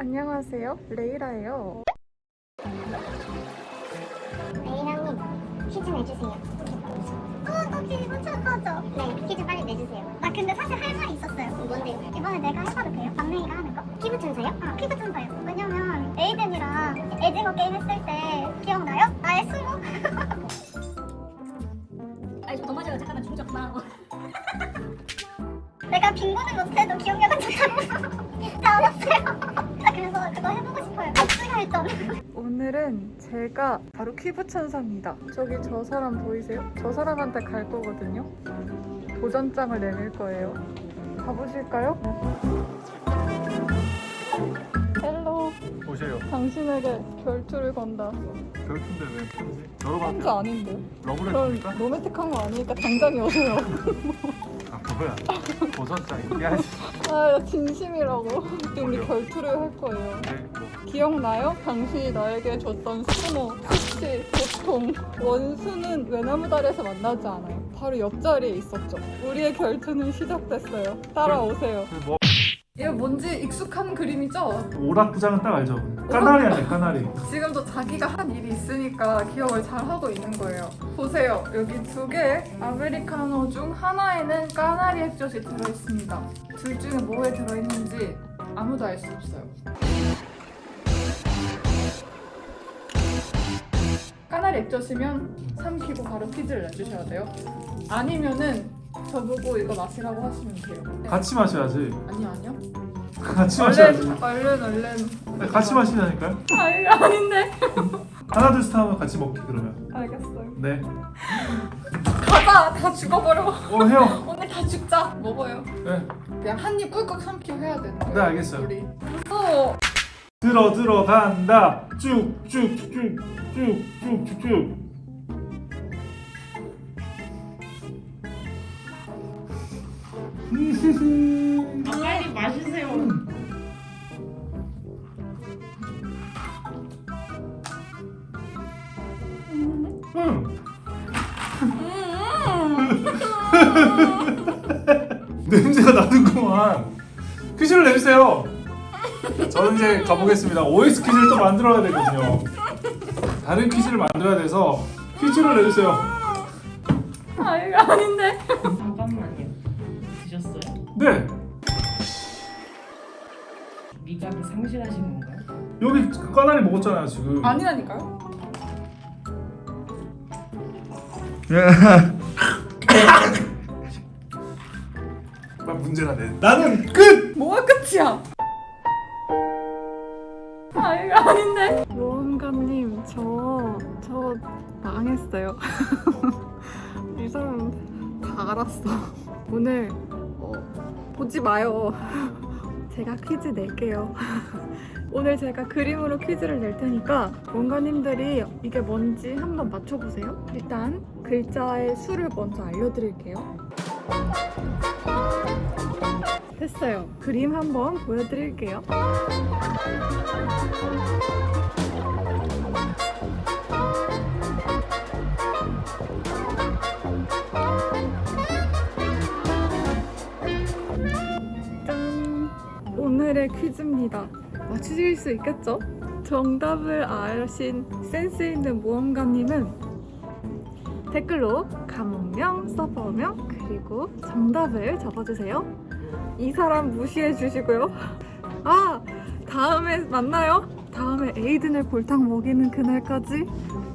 안녕하세요. 레이라예요. 레이라님 퀴즈 내주세요. 어, 너 퀴즈 엄청 커져. 네, 퀴즈 빨리 내주세요. 나 근데 사실 할 말이 있었어요. 뭔데요? 이번에 내가 해봐도 돼요? 막내이가 하는 거? 피부 천사요? 아, 피부 천사요. 왜냐면 에이든이랑 에징어 게임 했을 때 기억나요? 나의 수모? 아니 더 맞아요 잠깐만 중적마 내가 빙고는 못해도 기억력은 좋다고 다 알았어요. 나 그래서 그거 해보고 싶어요. 복수 혈전. 오늘은 제가 바로 큐브 천사입니다. 저기 저 사람 보이세요? 저 사람한테 갈 거거든요. 도전장을 내밀 거예요. 가보실까요? Hello, 보세요. 당신에게 결투를 건다. 별픈데 왜 편지? 여러 편지 아닌데? 그럼 러브레터입니까? 로맨틱한 거 아니니까 당장이 오세요. 아 뭐야? 도전장이. 야, 씨. 아, 나 진심이라고. 근데 우리 결투를 할 거예요. 네, 뭐 기억나요? 당신이 나에게 줬던 수모, 수치, 고통 원수는 외나무다리에서 만나지 않아요 바로 옆자리에 있었죠 우리의 결투는 시작됐어요 따라오세요 그 뭐? 이거 뭔지 익숙한 그림이죠? 오락부장은 딱 알죠. 까나리 아니야 까나리. 지금도 자기가 한 일이 있으니까 기억을 잘 하고 있는 거예요 보세요 여기 두 개 아메리카노 중 하나에는 까나리 액젓이 들어있습니다 둘 중에 뭐에 들어있는지 아무도 알 수 없어요 까나리 액젓이면 삼키고 바로 퀴즈를 내주셔야 돼요 아니면은 저보고 이거 마시라고 하시면 돼요 네. 같이 마셔야지. 아니요 아니요 같이 마셔야지. 얼른 얼른 얼른 네, 같이 마시자니까요. 아 이거 아닌데 하나 둘셋 하면 같이 먹기 그러면. 알겠어요 네. 가자 다 죽어버려 어 해요. 오늘 다 죽자 먹어요 네. 그냥 한 입 꿀꺽 삼키고 해야 되는 거예요 네, 알겠어요. 우리 무서워 들어 들어간다. 쭉쭉쭉쭉쭉쭉쭉. 빨리 마시세요 응. 냄새가 나는구만. 퀴즈를 내주세요. 저는 이제 가보겠습니다. OX 퀴즈를 또 만들어야 되거든요. 다른 퀴즈를 만들어야 돼서 퀴즈를 내주세요. 아 이거 아닌데? 네. 미각이 상실하신 건가요? 여기 까나리 먹었잖아요 지금. 아니라니까요 나 문제가 내. 나는 끝. 뭐가 끝이야 아 이거 아닌데 모험가님 저 저 망했어요 이 사람 다 알았어 오늘 어, 보지 마요. 제가 퀴즈 낼게요. 오늘 제가 그림으로 퀴즈를 낼 테니까 원가님들이 이게 뭔지 한번 맞춰보세요. 일단 글자의 수를 먼저 알려드릴게요. 됐어요. 그림 한번 보여드릴게요 오늘의 퀴즈입니다. 맞추실 수 있겠죠? 정답을 아신 센스 있는 모험가님은 댓글로 감옥명, 서버명, 그리고 정답을 적어주세요. 이 사람 무시해 주시고요. 아! 다음에 만나요. 다음에 에이든을 골탕 먹이는 그날까지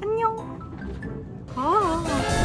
안녕! 아!